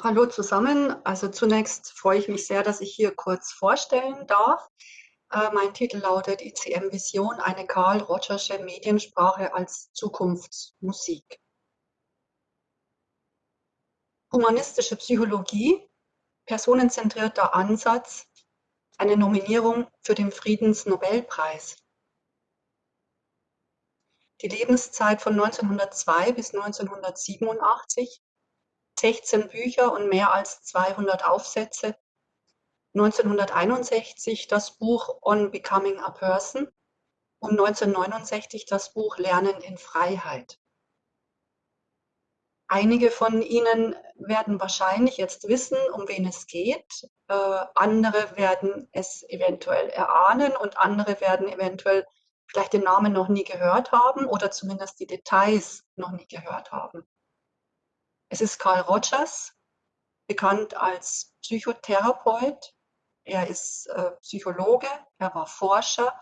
Hallo zusammen. Also zunächst freue ich mich sehr, dass ich hier kurz vorstellen darf. Äh, mein Titel lautet ICM Vision, eine Karl Rogersche Mediensprache als Zukunftsmusik. Humanistische Psychologie, personenzentrierter Ansatz, eine Nominierung für den Friedensnobelpreis. Die Lebenszeit von 1902 bis 1987, 16 Bücher und mehr als 200 Aufsätze, 1961 das Buch On Becoming a Person und 1969 das Buch Lernen in Freiheit. Einige von Ihnen werden wahrscheinlich jetzt wissen, um wen es geht. Äh, andere werden es eventuell erahnen und andere werden eventuell vielleicht den Namen noch nie gehört haben oder zumindest die Details noch nie gehört haben. Es ist Carl Rogers, bekannt als Psychotherapeut. Er ist äh, Psychologe, er war Forscher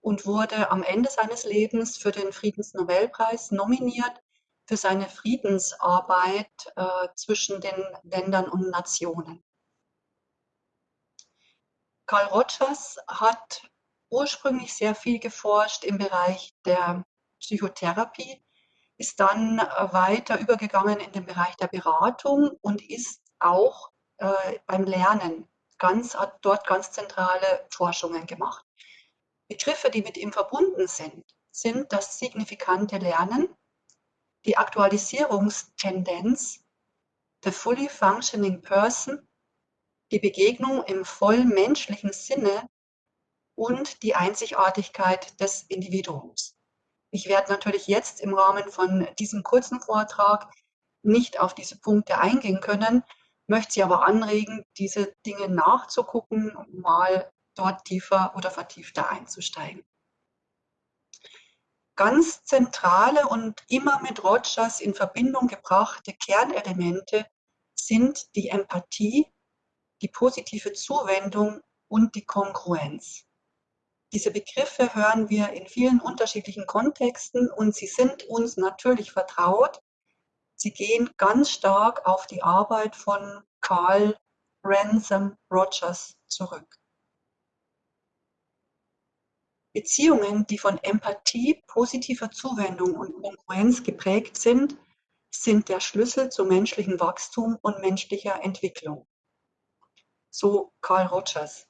und wurde am Ende seines Lebens für den Friedensnobelpreis nominiert für seine Friedensarbeit äh, zwischen den Ländern und Nationen. Carl Rogers hat ursprünglich sehr viel geforscht im Bereich der Psychotherapie, ist dann äh, weiter übergegangen in den Bereich der Beratung und ist auch äh, beim Lernen ganz, hat dort ganz zentrale Forschungen gemacht. Begriffe, die mit ihm verbunden sind, sind das signifikante Lernen, die Aktualisierungstendenz, the fully functioning person, die Begegnung im voll menschlichen Sinne und die Einzigartigkeit des Individuums. Ich werde natürlich jetzt im Rahmen von diesem kurzen Vortrag nicht auf diese Punkte eingehen können, möchte Sie aber anregen, diese Dinge nachzugucken, mal dort tiefer oder vertiefter einzusteigen. Ganz zentrale und immer mit Rogers in Verbindung gebrachte Kernelemente sind die Empathie, die positive Zuwendung und die Kongruenz. Diese Begriffe hören wir in vielen unterschiedlichen Kontexten und sie sind uns natürlich vertraut. Sie gehen ganz stark auf die Arbeit von Carl Ransom Rogers zurück. Beziehungen, die von Empathie, positiver Zuwendung und Konkurrenz geprägt sind, sind der Schlüssel zu menschlichem Wachstum und menschlicher Entwicklung. So Carl Rogers.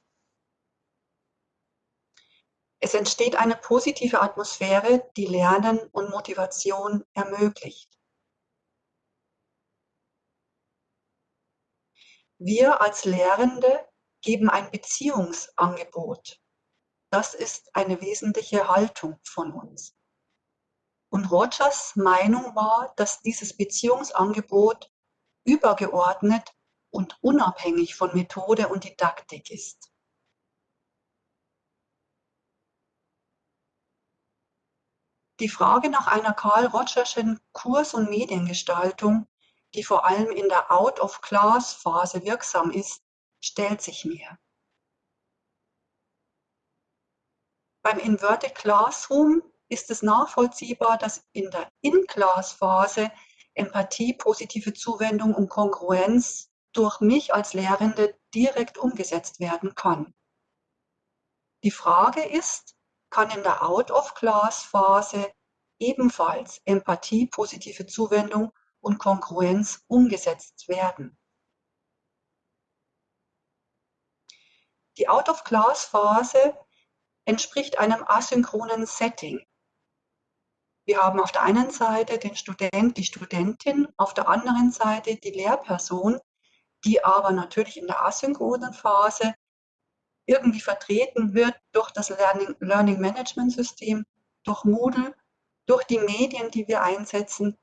Es entsteht eine positive Atmosphäre, die Lernen und Motivation ermöglicht. Wir als Lehrende geben ein Beziehungsangebot. Das ist eine wesentliche Haltung von uns. Und Rogers Meinung war, dass dieses Beziehungsangebot übergeordnet und unabhängig von Methode und Didaktik ist. Die Frage nach einer Carl Rogerschen Kurs- und Mediengestaltung, die vor allem in der Out-of-Class-Phase wirksam ist, stellt sich mir. Beim Inverted Classroom ist es nachvollziehbar, dass in der In-Class-Phase Empathie, positive Zuwendung und Kongruenz durch mich als Lehrende direkt umgesetzt werden kann. Die Frage ist, kann in der Out-of-Class-Phase ebenfalls Empathie, positive Zuwendung und Kongruenz umgesetzt werden. Die Out-of-Class-Phase entspricht einem asynchronen Setting. Wir haben auf der einen Seite den Student, die Studentin, auf der anderen Seite die Lehrperson, die aber natürlich in der asynchronen Phase irgendwie vertreten wird durch das Learning, Learning Management System, durch Moodle, durch die Medien, die wir einsetzen,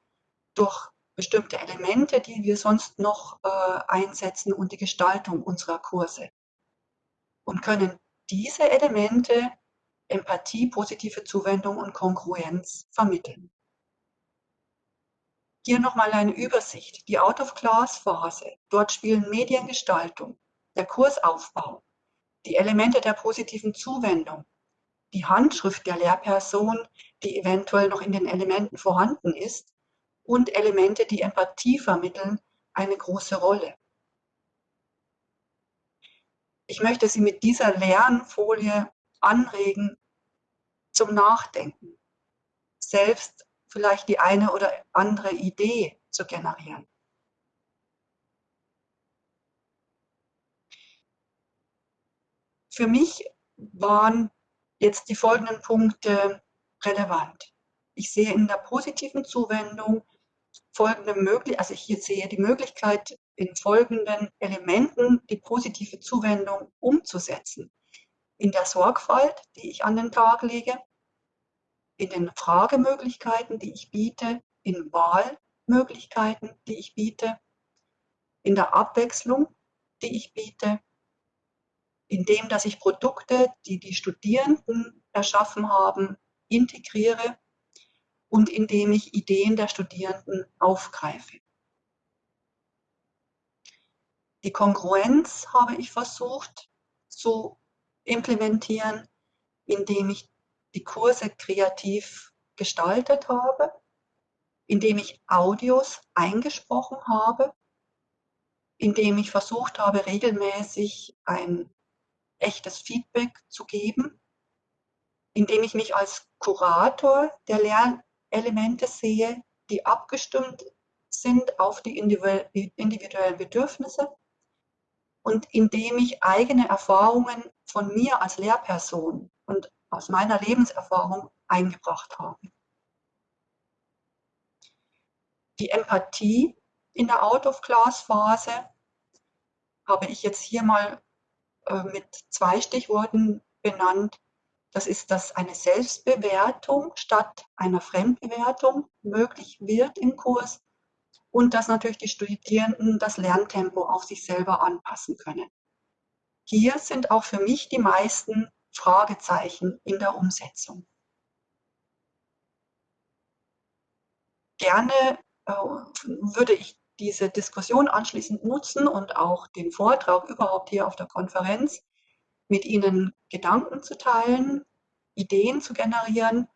durch bestimmte Elemente, die wir sonst noch äh, einsetzen und die Gestaltung unserer Kurse. Und können diese Elemente Empathie, positive Zuwendung und Kongruenz vermitteln. Hier nochmal eine Übersicht. Die Out-of-Class-Phase. Dort spielen Mediengestaltung, der Kursaufbau, die Elemente der positiven Zuwendung, die Handschrift der Lehrperson, die eventuell noch in den Elementen vorhanden ist, und Elemente, die Empathie vermitteln, eine große Rolle. Ich möchte Sie mit dieser Lernfolie anregen zum Nachdenken, selbst vielleicht die eine oder andere Idee zu generieren. Für mich waren jetzt die folgenden Punkte relevant. Ich sehe in der positiven Zuwendung folgende Möglichkeit, also ich sehe die Möglichkeit, in folgenden Elementen die positive Zuwendung umzusetzen. In der Sorgfalt, die ich an den Tag lege, in den Fragemöglichkeiten, die ich biete, in Wahlmöglichkeiten, die ich biete, in der Abwechslung, die ich biete, indem dass ich Produkte, die die Studierenden erschaffen haben, integriere und indem ich Ideen der Studierenden aufgreife. Die Kongruenz habe ich versucht zu implementieren, indem ich die Kurse kreativ gestaltet habe, indem ich Audios eingesprochen habe, indem ich versucht habe, regelmäßig ein echtes Feedback zu geben, indem ich mich als Kurator der Lernelemente sehe, die abgestimmt sind auf die individuellen Bedürfnisse und indem ich eigene Erfahrungen von mir als Lehrperson und aus meiner Lebenserfahrung eingebracht habe. Die Empathie in der Out-of-Class-Phase habe ich jetzt hier mal äh, mit zwei Stichworten benannt. Das ist, dass eine Selbstbewertung statt einer Fremdbewertung möglich wird im Kurs und dass natürlich die Studierenden das Lerntempo auf sich selber anpassen können. Hier sind auch für mich die meisten Fragezeichen in der Umsetzung. Gerne äh, würde ich diese Diskussion anschließend nutzen und auch den Vortrag überhaupt hier auf der Konferenz mit Ihnen Gedanken zu teilen, Ideen zu generieren,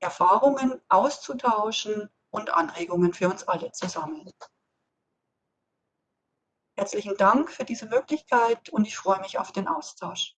Erfahrungen auszutauschen und Anregungen für uns alle zu sammeln. Herzlichen Dank für diese Möglichkeit und ich freue mich auf den Austausch.